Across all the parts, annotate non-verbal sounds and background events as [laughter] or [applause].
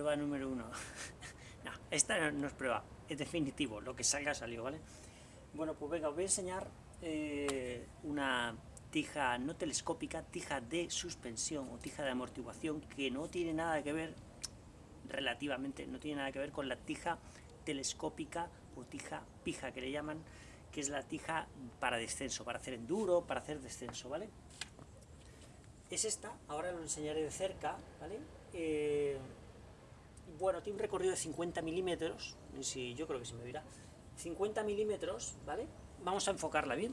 prueba número uno. [laughs] no, esta no, es prueba, es definitivo, lo que salga salió, ¿vale? Bueno, pues venga, os voy a enseñar eh, una tija no telescópica, tija de suspensión o tija de amortiguación que no tiene nada que ver, relativamente, no tiene nada que ver con la tija telescópica o tija pija que le llaman, que es la tija para descenso, para hacer enduro, para hacer descenso, ¿vale? Es esta, ahora lo enseñaré de cerca, ¿vale? Eh, bueno, tiene un recorrido de 50 milímetros, si, yo creo que se me dirá, 50 milímetros, ¿vale? Vamos a enfocarla bien.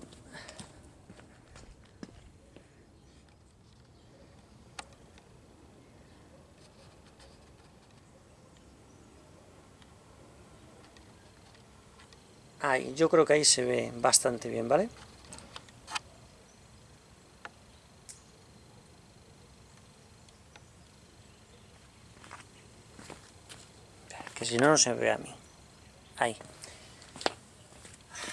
Ahí, yo creo que ahí se ve bastante bien, ¿vale? Si no, no se ve a mí. Ahí.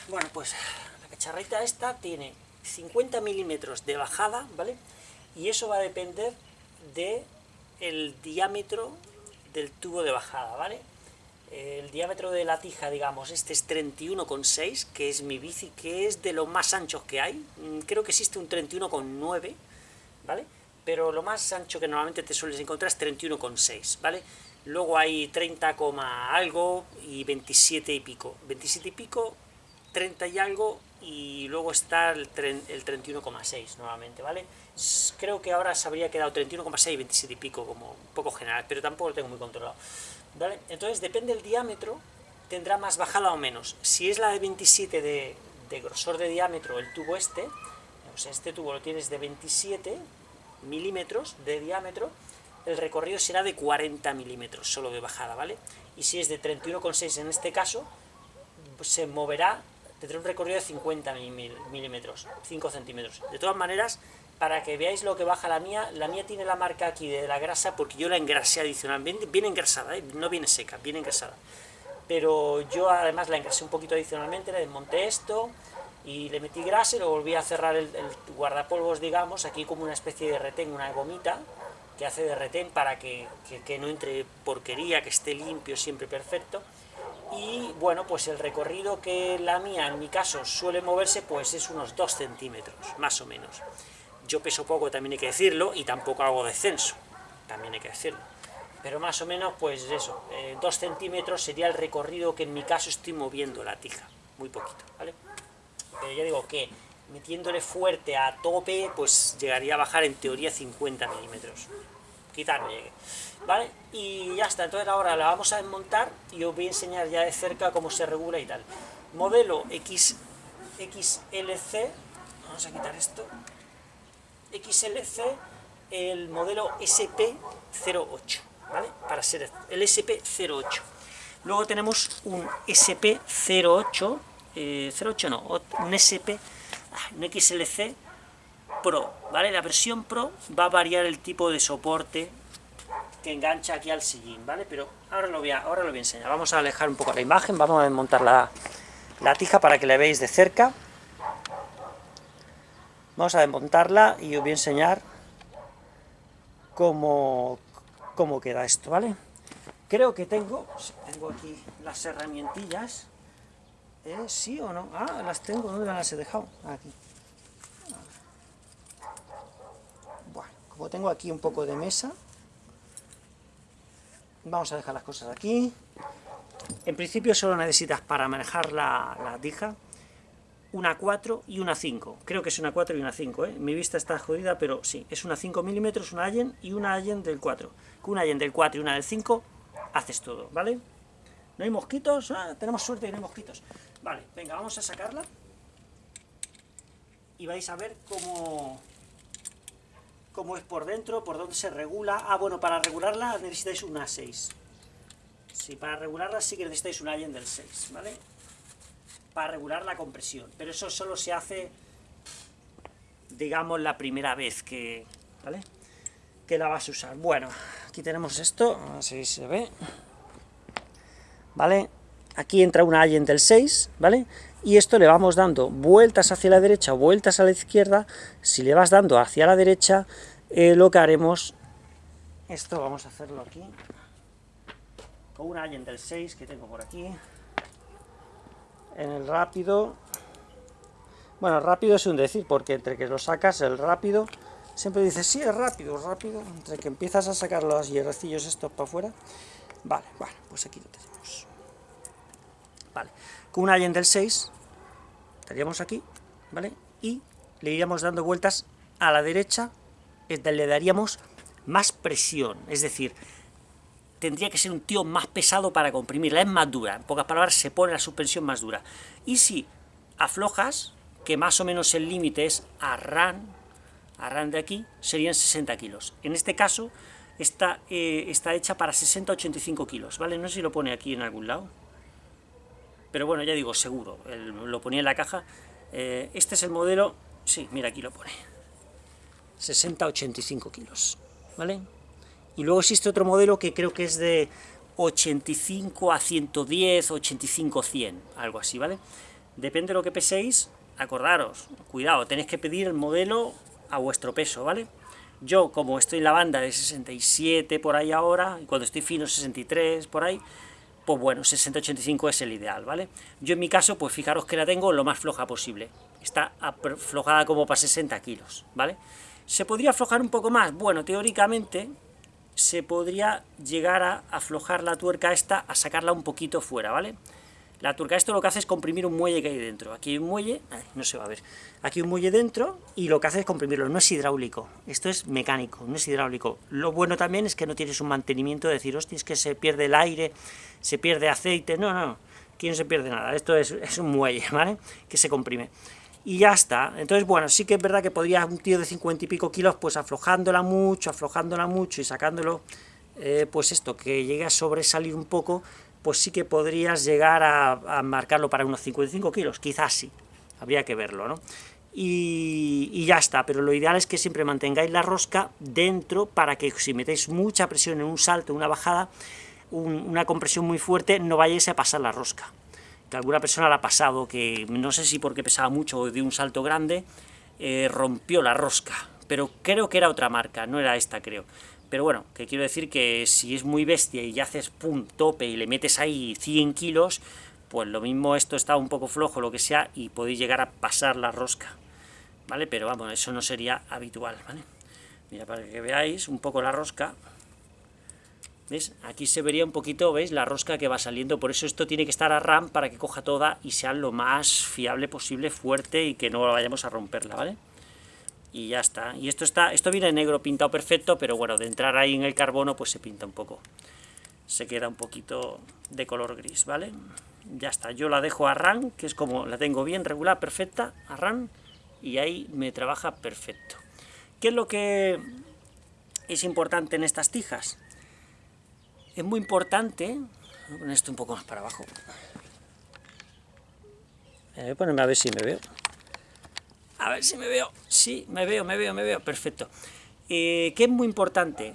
Bueno, pues la cacharrita esta tiene 50 milímetros de bajada, ¿vale? Y eso va a depender de el diámetro del tubo de bajada, ¿vale? el diámetro de la tija, digamos, este es 31,6, que es mi bici, que es de los más anchos que hay. Mm, creo que existe un 31,9, ¿vale? Pero lo más ancho que normalmente te sueles encontrar es 31,6, ¿vale? Luego hay 30, algo y 27 y pico. 27 y pico, 30 y algo, y luego está el, el 31,6 nuevamente, ¿vale? Creo que ahora se habría quedado 31,6 y 27 y pico, como un poco general, pero tampoco lo tengo muy controlado. Entonces, depende del diámetro, tendrá más bajada o menos. Si es la de 27 de, grosor de diámetro, el tubo este, o sea, este tubo lo tienes de 27 milímetros de diámetro, el recorrido será de 40 milímetros solo de bajada, ¿vale? Y si es de 31,6 en este caso, pues se moverá, tendrá un recorrido de 50 milímetros, 5 centímetros. De todas maneras, para que veáis lo que baja la mía, la mía tiene la marca aquí de la grasa porque yo la engrasé adicionalmente, viene engrasada, ¿eh? no viene seca, viene engrasada. Pero yo además la engrasé un poquito adicionalmente, le desmonté esto y le metí grasa y lo volví a cerrar el, guardapolvos, digamos, aquí como una especie de retén, una gomita que hace de retén para que, que no entre porquería, que esté limpio, siempre perfecto. Y bueno, pues el recorrido que la mía, en mi caso, suele moverse, pues es unos 2 centímetros, más o menos. Yo peso poco, también hay que decirlo, y tampoco hago descenso, también hay que decirlo. Pero más o menos, pues eso, eh, dos centímetros sería el recorrido que en mi caso estoy moviendo la tija, muy poquito, ¿vale? Pero ya digo que metiéndole fuerte a tope, pues llegaría a bajar en teoría 50 milímetros. Quitarme llegue, ¿vale? Y ya está, entonces ahora la vamos a desmontar y os voy a enseñar ya de cerca cómo se regula y tal. Modelo X, XLC, vamos a quitar esto, XLC el modelo SP08, ¿vale? Para ser el SP08. Luego tenemos un SP08, 08 eh, no, un SP, ah, un XLC Pro, ¿vale? La versión Pro va a variar el tipo de soporte que engancha aquí al sillín, ¿vale? Pero ahora lo voy a, ahora lo voy a enseñar. Vamos a alejar un poco la imagen, vamos a desmontar la, la tija para que la veáis de cerca. Vamos a desmontarla y os voy a enseñar cómo, cómo queda esto, ¿vale? Creo que tengo, tengo aquí las herramientillas, ¿eh? ¿sí o no? Ah, las tengo, ¿dónde las he dejado? Aquí. Bueno, como tengo aquí un poco de mesa, vamos a dejar las cosas aquí. En principio solo necesitas para manejar la, la tija, una 4 y una 5. Creo que es una 4 y una 5, ¿eh? Mi vista está jodida, pero sí, es una 5 milímetros, una Allen y una Allen del 4. Con una Allen del 4 y una del 5 haces todo, ¿vale? ¿No hay mosquitos? Ah, tenemos suerte y no hay mosquitos. Vale, venga, vamos a sacarla. Y vais a ver cómo, cómo es por dentro, por dónde se regula. Ah, bueno, para regularla necesitáis una 6. Sí, para regularla sí que necesitáis una Allen del 6, ¿vale? para regular la compresión, pero eso solo se hace, digamos, la primera vez que, ¿vale? que la vas a usar. Bueno, aquí tenemos esto, a ver si se ve, ¿vale? Aquí entra una Allen del 6, ¿vale? Y esto le vamos dando vueltas hacia la derecha, vueltas a la izquierda, si le vas dando hacia la derecha, eh, lo que haremos, esto vamos a hacerlo aquí, con un Allen del 6 que tengo por aquí, en el rápido, bueno, rápido es un decir, porque entre que lo sacas, el rápido, siempre dices, sí, es rápido, rápido, entre que empiezas a sacar los hierrecillos estos para afuera, vale, bueno, pues aquí lo tenemos. Vale, con un Allen del 6, estaríamos aquí, ¿vale? Y le iríamos dando vueltas a la derecha, le daríamos más presión, es decir, tendría que ser un tío más pesado para comprimirla, es más dura, en pocas palabras se pone la suspensión más dura. Y si aflojas, que más o menos el límite es a RAN, a RAN de aquí, serían 60 kilos. En este caso está, eh, está hecha para 60-85 kilos, ¿vale? No sé si lo pone aquí en algún lado, pero bueno, ya digo, seguro, lo ponía en la caja. Eh, este es el modelo, sí, mira, aquí lo pone, 60-85 kilos, ¿vale? Y luego existe otro modelo que creo que es de 85 a 110, 85 100, algo así, ¿vale? Depende de lo que peséis, acordaros, cuidado, tenéis que pedir el modelo a vuestro peso, ¿vale? Yo, como estoy en la banda de 67 por ahí ahora, y cuando estoy fino 63 por ahí, pues bueno, 60-85 es el ideal, ¿vale? Yo en mi caso, pues fijaros que la tengo lo más floja posible. Está aflojada como para 60 kilos, ¿vale? ¿Se podría aflojar un poco más? Bueno, teóricamente, se podría llegar a aflojar la tuerca esta, a sacarla un poquito fuera, ¿vale? La tuerca esto lo que hace es comprimir un muelle que hay dentro. Aquí hay un muelle, no se va a ver, aquí hay un muelle dentro y lo que hace es comprimirlo, no es hidráulico, esto es mecánico, no es hidráulico. Lo bueno también es que no tienes un mantenimiento de decir, hostia, es que se pierde el aire, se pierde aceite, no, no, aquí no se pierde nada, esto es, es un muelle, [laughs] ¿vale? Que se comprime y ya está. Entonces, bueno, sí que es verdad que podría un tío de 50 y pico kilos, pues aflojándola mucho, aflojándola mucho y sacándolo, eh, pues esto, que llegue a sobresalir un poco, pues sí que podrías llegar a, marcarlo para unos 55 kilos, quizás sí, habría que verlo, ¿no? Y, ya está, pero lo ideal es que siempre mantengáis la rosca dentro para que si metéis mucha presión en un salto, una bajada, una compresión muy fuerte, no vayáis a pasar la rosca alguna persona le ha pasado, que no sé si porque pesaba mucho o de un salto grande, eh, rompió la rosca, pero creo que era otra marca, no era esta creo. Pero bueno, que quiero decir que si es muy bestia y ya haces pum, tope y le metes ahí 100 kilos, pues lo mismo esto está un poco flojo, lo que sea, y podéis llegar a pasar la rosca, ¿vale? Pero vamos, eso no sería habitual, ¿vale? Mira, para que veáis un poco la rosca, ¿Ves? Aquí se vería un poquito, ¿veis? La rosca que va saliendo, por eso esto tiene que estar a RAM para que coja toda y sea lo más fiable posible, fuerte y que no vayamos a romperla, ¿vale? Y ya está. Y esto está, esto viene negro pintado perfecto, pero bueno, de entrar ahí en el carbono pues se pinta un poco. Se queda un poquito de color gris, ¿vale? Ya está, yo la dejo a RAM, que es como la tengo bien regular, perfecta, a RAM, y ahí me trabaja perfecto. ¿Qué es lo que es importante en estas tijas? Es muy importante, voy a poner esto un poco más para abajo, voy a ponerme a ver si me veo, a ver si me veo, sí, me veo, me veo, me veo, perfecto. Eh, que es muy importante,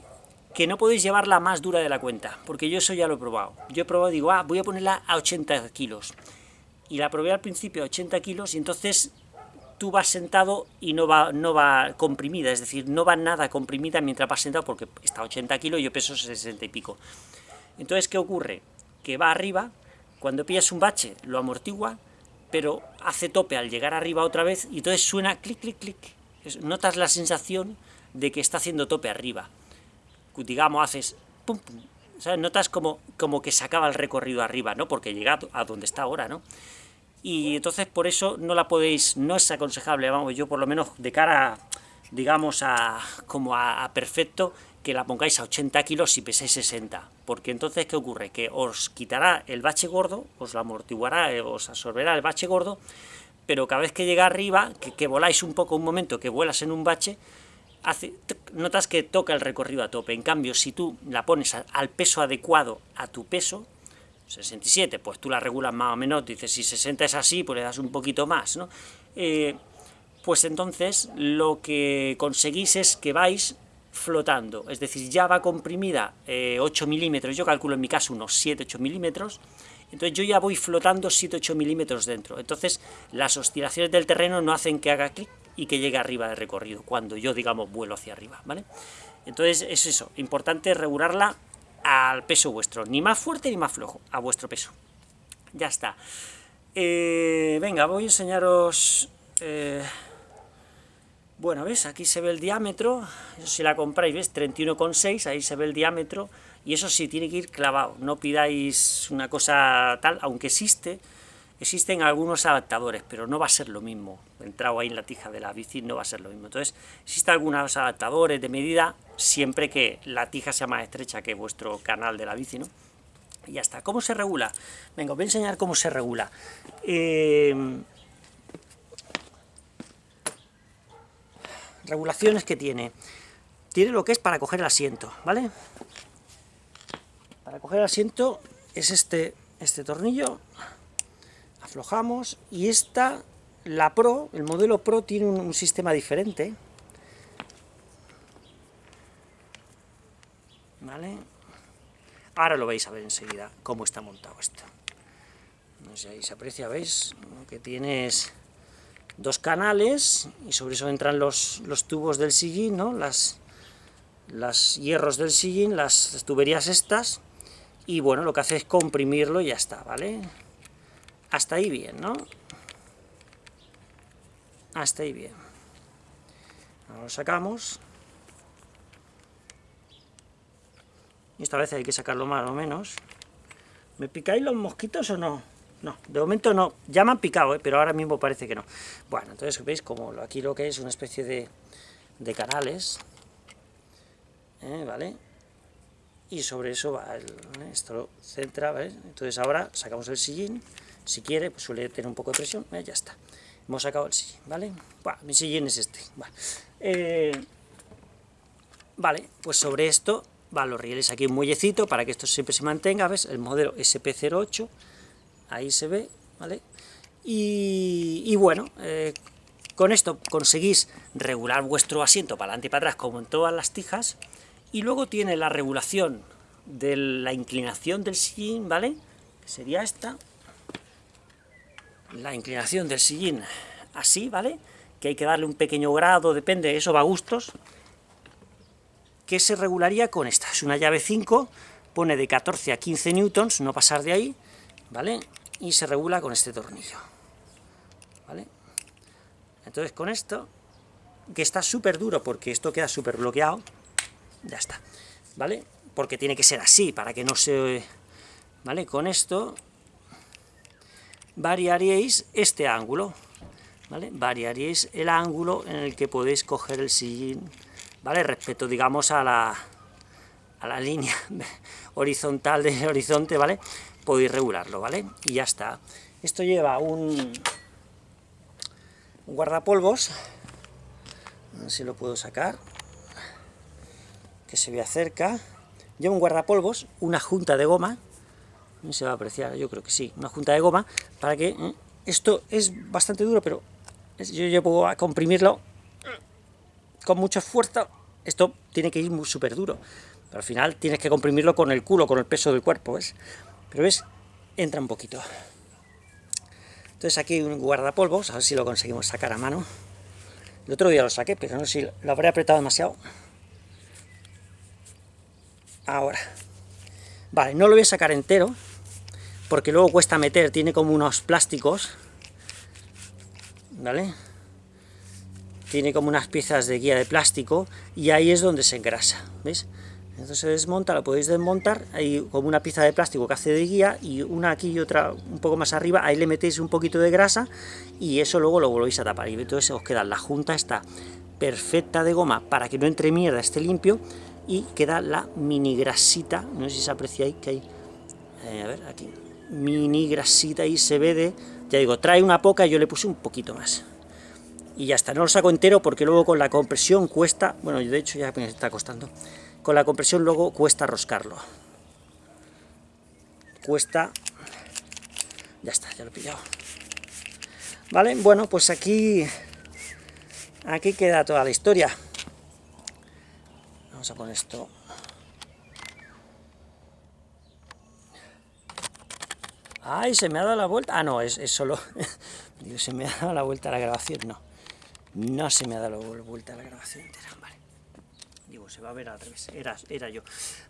que no podéis llevarla más dura de la cuenta, porque yo eso ya lo he probado. Yo he probado, digo, ah, voy a ponerla a 80 kilos, y la probé al principio a 80 kilos, y entonces tú vas sentado y no va, no va comprimida, es decir, no va nada comprimida mientras vas sentado porque está a 80 kilos y yo peso 60 y pico. Entonces, ¿qué ocurre? Que va arriba, cuando pillas un bache lo amortigua, pero hace tope al llegar arriba otra vez y entonces suena clic, clic, clic. Notas la sensación de que está haciendo tope arriba. Digamos, haces pum, pum. Notas como, como que se acaba el recorrido arriba, ¿no? Porque llega a donde está ahora, ¿no? y entonces por eso no la podéis, no es aconsejable, vamos, yo por lo menos de cara, digamos, a, como a, perfecto, que la pongáis a 80 kilos si pesáis 60, porque entonces, ¿qué ocurre? Que os quitará el bache gordo, os lo amortiguará, eh, os absorberá el bache gordo, pero cada vez que llega arriba, que, voláis un poco un momento, que vuelas en un bache, hace, notas que toca el recorrido a tope, en cambio, si tú la pones al peso adecuado a tu peso, 67, pues tú la regulas más o menos, dices, si 60 es así, pues le das un poquito más, ¿no? Eh, pues entonces lo que conseguís es que vais flotando, es decir, ya va comprimida 8 eh, milímetros, yo calculo en mi caso unos 7-8 milímetros, entonces yo ya voy flotando 7-8 milímetros dentro, entonces las oscilaciones del terreno no hacen que haga clic y que llegue arriba de recorrido, cuando yo, digamos, vuelo hacia arriba, ¿vale? Entonces es eso, importante regularla al peso vuestro, ni más fuerte ni más flojo, a vuestro peso. Ya está. Eh, venga, voy a enseñaros... Eh, bueno, ¿ves? Aquí se ve el diámetro, si la compráis, ¿ves? 31,6, ahí se ve el diámetro, y eso sí, tiene que ir clavado, no pidáis una cosa tal, aunque existe, existen algunos adaptadores, pero no va a ser lo mismo, entrado ahí en la tija de la bici no va a ser lo mismo, entonces existen algunos adaptadores de medida, siempre que la tija sea más estrecha que vuestro canal de la bici, ¿no? Y ya está. ¿Cómo se regula? Venga, os voy a enseñar cómo se regula. Eh, regulaciones que tiene. Tiene lo que es para coger el asiento, ¿vale? Para coger el asiento es este, este tornillo, aflojamos, y esta, la Pro, el modelo Pro tiene un, sistema diferente, ¿vale? Ahora lo vais a ver enseguida cómo está montado esto. No sé, ahí se aprecia, ¿veis? Que tienes dos canales, y sobre eso entran los, los tubos del sillín, ¿no? Las, las hierros del sillín, las, tuberías estas, y bueno, lo que hace es comprimirlo y ya está, ¿vale? Hasta ahí bien, ¿no? Hasta ahí bien. Ahora lo sacamos. Y esta vez hay que sacarlo más o menos. ¿Me picáis los mosquitos o no? No, de momento no. Ya me han picado, ¿eh? pero ahora mismo parece que no. Bueno, entonces veis como aquí lo que es una especie de, de canales, ¿eh? ¿vale? Y sobre eso va, el, ¿eh? esto lo centra, ¿vale? Entonces ahora sacamos el sillín, si quiere, pues suele tener un poco de presión, ¿eh? ya está. Hemos sacado el sillín, ¿vale? Bueno, mi sillín es este, vale. vale, pues sobre esto van los rieles aquí un muellecito para que esto siempre se mantenga, ¿ves? El modelo SP08, ahí se ve, ¿vale? Y, bueno, eh, con esto conseguís regular vuestro asiento para adelante y para atrás como en todas las tijas, y luego tiene la regulación de la inclinación del sillín, ¿vale? Que sería esta, la inclinación del sillín así, ¿vale? Que hay que darle un pequeño grado, depende, eso va a gustos, que se regularía con esta, es una llave 5, pone de 14 a 15 newtons, no pasar de ahí, ¿vale? Y se regula con este tornillo. ¿Vale? Entonces con esto, que está súper duro porque esto queda súper bloqueado, ya está, ¿vale? Porque tiene que ser así, para que no se... ¿Vale? Con esto variaríais este ángulo, ¿vale? Variaríais el ángulo en el que podéis coger el sillín, ¿vale? Respecto, digamos, a la, a la línea [laughs] horizontal del horizonte, ¿vale? Podéis regularlo, ¿vale? Y ya está. Esto lleva un, guardapolvos, si lo puedo sacar, que se vea cerca. Lleva un guardapolvos, una junta de goma, se va a apreciar, yo creo que sí, una junta de goma, para que... ¿eh? Esto es bastante duro, pero yo llevo a comprimirlo con mucho esfuerzo. Esto tiene que ir súper duro, al final tienes que comprimirlo con el culo, con el peso del cuerpo, ¿ves? Pero ves, entra un poquito. Entonces aquí hay un guardapolvos, a ver si lo conseguimos sacar a mano. El otro día lo saqué, pero no sé si lo habré apretado demasiado. Ahora. Vale, no lo voy a sacar entero, porque luego cuesta meter, tiene como unos plásticos, ¿vale? Tiene como unas piezas de guía de plástico, y ahí es donde se engrasa, ¿ves? Entonces se desmonta, lo podéis desmontar, hay como una pieza de plástico que hace de guía, y una aquí y otra un poco más arriba, ahí le metéis un poquito de grasa, y eso luego lo volvéis a tapar, y entonces os queda la junta está perfecta de goma para que no entre mierda, esté limpio, y queda la mini grasita, no sé si se aprecia ahí, que hay, eh, a ver, aquí, mini grasita y se ve de, ya digo, trae una poca y yo le puse un poquito más. Y ya está, no lo saco entero porque luego con la compresión cuesta, bueno, de hecho ya me está costando, con la compresión luego cuesta roscarlo. Cuesta... Ya está, ya lo he pillado. ¿Vale? Bueno, pues aquí... Aquí queda toda la historia. Vamos a poner esto... ¡Ay, se me ha dado la vuelta! Ah, no, es, solo... [laughs] Digo, se me ha dado la vuelta a la grabación, no. No se me ha dado la vuelta a la grabación entera, vale. Digo, se va a ver al revés, era, era yo.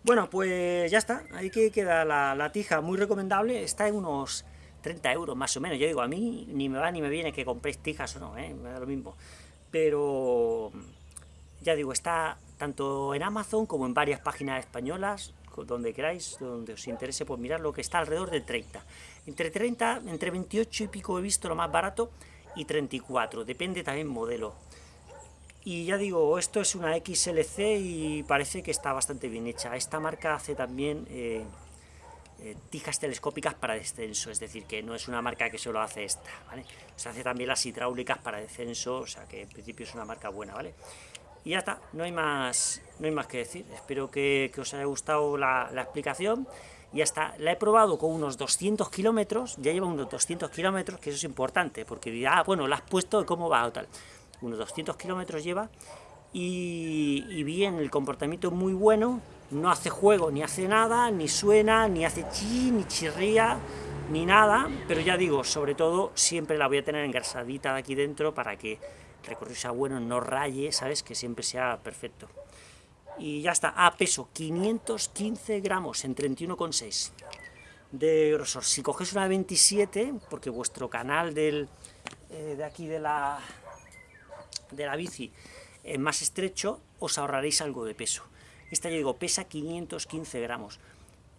Bueno, pues ya está, ahí que queda la, la tija, muy recomendable, está en unos 30 euros más o menos. Yo digo, a mí ni me va ni me viene que compréis tijas o no, ¿eh? me da lo mismo. Pero, ya digo, está tanto en Amazon como en varias páginas españolas, donde queráis, donde os interese, pues mirar lo que está alrededor de 30. Entre 30, entre 28 y pico he visto lo más barato, y 34, depende también modelo. Y ya digo, esto es una XLC y parece que está bastante bien hecha. Esta marca hace también eh, eh, tijas telescópicas para descenso, es decir, que no es una marca que solo hace esta, ¿vale? Se hace también las hidráulicas para descenso, o sea que en principio es una marca buena, ¿vale? Y ya está, no hay más, no hay más que decir. Espero que, os haya gustado la, explicación y hasta la he probado con unos 200 kilómetros, ya lleva unos 200 kilómetros, que eso es importante, porque dirá, ah, bueno, la has puesto, ¿cómo va? o tal. Unos 200 kilómetros lleva, y, bien, el comportamiento es muy bueno, no hace juego, ni hace nada, ni suena, ni hace chi, ni chirría, ni nada, pero ya digo, sobre todo, siempre la voy a tener engrasadita de aquí dentro para que el recorrido sea bueno, no raye, ¿sabes? Que siempre sea perfecto y ya está. Ah, peso, 515 gramos en 31,6 de grosor. Si coges una 27, porque vuestro canal del, eh, de aquí de la, de la bici es más estrecho, os ahorraréis algo de peso. Esta, yo digo, pesa 515 gramos.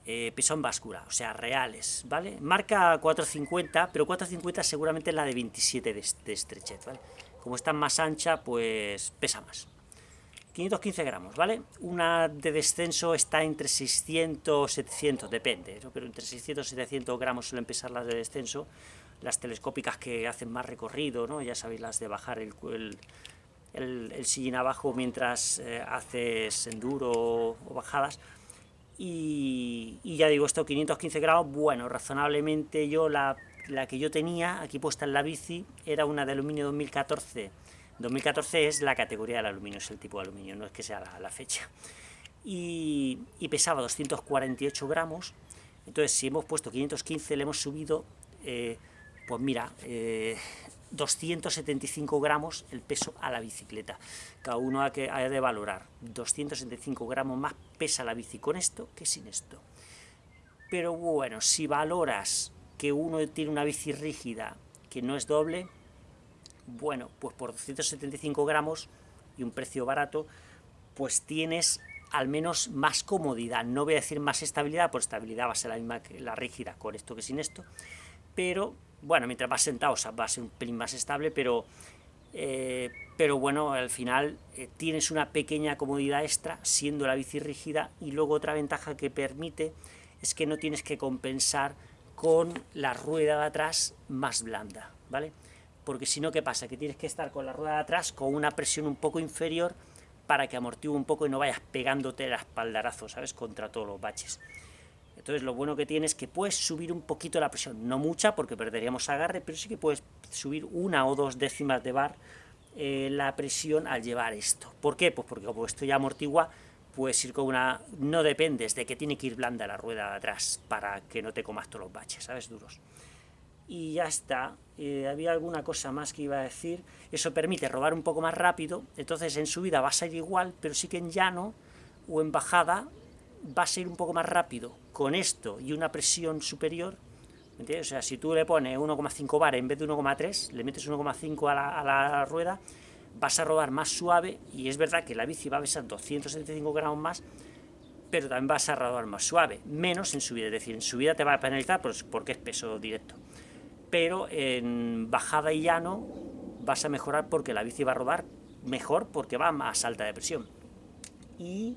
Eh, peso en báscula, o sea, reales, ¿vale? Marca 450, pero 450 seguramente es la de 27 de, de estrechez, ¿vale? Como está más ancha, pues pesa más. 515 gramos, ¿vale? Una de descenso está entre 600 700, depende, pero entre 600 y 700 gramos suelen pesar las de descenso, las telescópicas que hacen más recorrido, ¿no? Ya sabéis, las de bajar el, el, sillín abajo mientras eh, haces enduro o bajadas, y, ya digo, esto 515 gramos, bueno, razonablemente yo la, la que yo tenía aquí puesta en la bici era una de aluminio 2014 2014 es la categoría del aluminio, es el tipo de aluminio, no es que sea la, fecha. Y, pesaba 248 gramos, entonces si hemos puesto 515 le hemos subido, eh, pues mira, 275 eh, gramos el peso a la bicicleta. Cada uno ha, que, ha de valorar, 275 gramos más pesa la bici con esto que sin esto. Pero bueno, si valoras que uno tiene una bici rígida que no es doble, bueno, pues por 275 gramos y un precio barato, pues tienes al menos más comodidad. No voy a decir más estabilidad, por estabilidad va a ser la misma que la rígida con esto que sin esto, pero bueno, mientras vas sentado va a ser un pelín más estable, pero, eh, pero bueno, al final eh, tienes una pequeña comodidad extra siendo la bici rígida y luego otra ventaja que permite es que no tienes que compensar con la rueda de atrás más blanda, ¿vale? porque si no, ¿qué pasa? Que tienes que estar con la rueda de atrás con una presión un poco inferior para que amortigue un poco y no vayas pegándote el espaldarazo, ¿sabes?, contra todos los baches. Entonces lo bueno que tienes es que puedes subir un poquito la presión, no mucha porque perderíamos agarre, pero sí que puedes subir una o dos décimas de bar eh, la presión al llevar esto. ¿Por qué? Pues porque como esto ya amortigua, puedes ir con una... no dependes de que tiene que ir blanda la rueda de atrás para que no te comas todos los baches, ¿sabes?, duros y ya está. Eh, había alguna cosa más que iba a decir. Eso permite robar un poco más rápido, entonces en subida va a ser igual, pero sí que en llano o en bajada va a ser un poco más rápido. Con esto y una presión superior, ¿me entiendes? O sea, si tú le pones 1,5 bar en vez de 1,3, le metes 1,5 a, la, rueda, vas a rodar más suave, y es verdad que la bici va a pesar 275 gramos más, pero también vas a rodar más suave, menos en subida, es decir, en subida te va a penalizar porque es peso directo pero en bajada y llano vas a mejorar porque la bici va a rodar mejor porque va más alta de presión. Y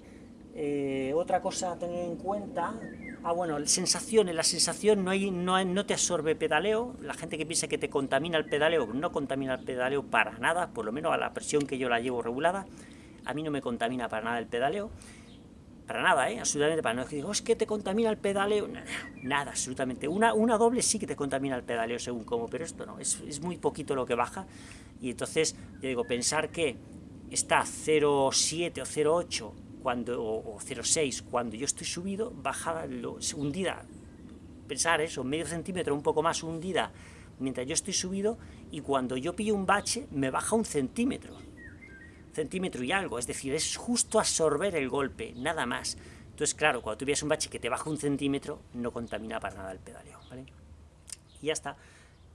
eh, otra cosa a tener en cuenta, ah bueno, sensaciones, la sensación no, hay, no, no te absorbe pedaleo, la gente que piensa que te contamina el pedaleo, no contamina el pedaleo para nada, por lo menos a la presión que yo la llevo regulada, a mí no me contamina para nada el pedaleo, para nada, ¿eh? absolutamente para nada. Digo, es que te contamina el pedaleo. Nada, absolutamente. Una, una doble sí que te contamina el pedaleo según cómo, pero esto no, es, es muy poquito lo que baja. Y entonces, yo digo, pensar que está 0,7 o 0,8 cuando, o, 0,6 cuando yo estoy subido, bajada, hundida, pensar eso, medio centímetro, un poco más hundida, mientras yo estoy subido, y cuando yo pillo un bache, me baja un centímetro. centímetro y algo, es decir, es justo absorber el golpe, nada más. Entonces, claro, cuando tú un bache que te baja un centímetro, no contamina para nada el pedaleo, ¿vale? Y ya está.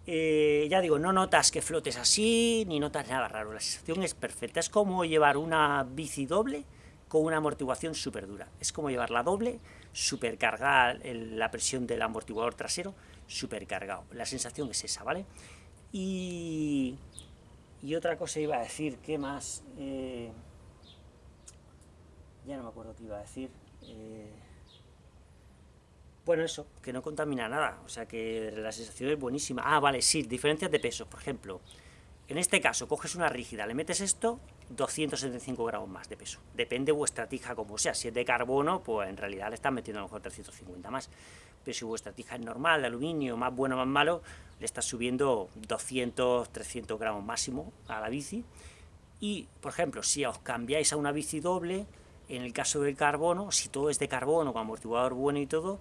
Eh, ya digo, no notas que flotes así, ni notas nada raro, la sensación es perfecta. Es como llevar una bici doble con una amortiguación súper dura. Es como llevar la doble, supercargar la presión del amortiguador trasero, supercargado. La sensación es esa, ¿vale? Y, y otra cosa iba a decir, ¿qué más? Eh, ya no me acuerdo qué iba a decir. Eh, bueno, eso, que no contamina nada, o sea que la sensación es buenísima. Ah, vale, sí, diferencias de peso, por ejemplo. En este caso, coges una rígida, le metes esto, 275 gramos más de peso. Depende vuestra tija como sea. Si es de carbono, pues en realidad le están metiendo a lo mejor 350 más. Pero si vuestra tija es normal, de aluminio, más bueno, más malo, le estás subiendo 200, 300 gramos máximo a la bici. Y, por ejemplo, si os cambiáis a una bici doble, en el caso del carbono, si todo es de carbono, con amortiguador bueno y todo,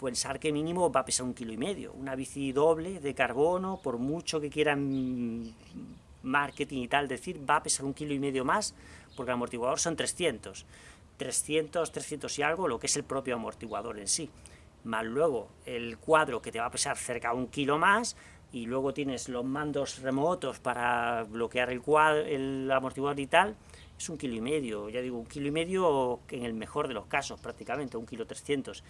pensar que mínimo va a pesar un kilo y medio. Una bici doble de carbono, por mucho que quieran marketing y tal decir, va a pesar un kilo y medio más, porque el amortiguador son 300. 300, 300 y algo, lo que es el propio amortiguador en sí. Más luego el cuadro que te va a pesar cerca de un kilo más, y luego tienes los mandos remotos para bloquear el, cuadro, el amortiguador y tal, es un kilo y medio, ya digo, un kilo y medio en el mejor de los casos, prácticamente, un kilo 300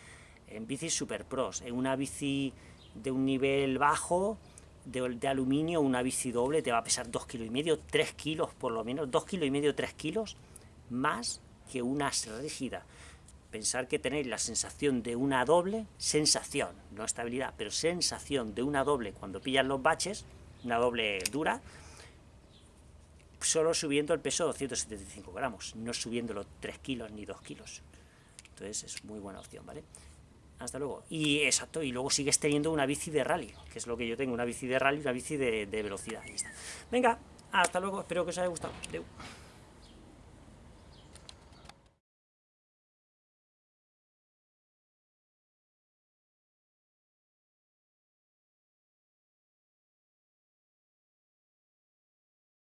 en bicis super pros, en una bici de un nivel bajo, de, aluminio, una bici doble te va a pesar 2 kilos y medio, 3 kilos por lo menos, 2 kilos y medio, 3 kilos, más que una rígida. Pensar que tenéis la sensación de una doble, sensación, no estabilidad, pero sensación de una doble cuando pillan los baches, una doble dura, solo subiendo el peso 275 gramos, no subiendo los 3 kilos ni 2 kilos. Entonces es muy buena opción, ¿vale? Hasta luego. Y exacto, y luego sigues teniendo una bici de rally, que es lo que yo tengo, una bici de rally, una bici de, velocidad. Venga, hasta luego, espero que os haya gustado. Adeu.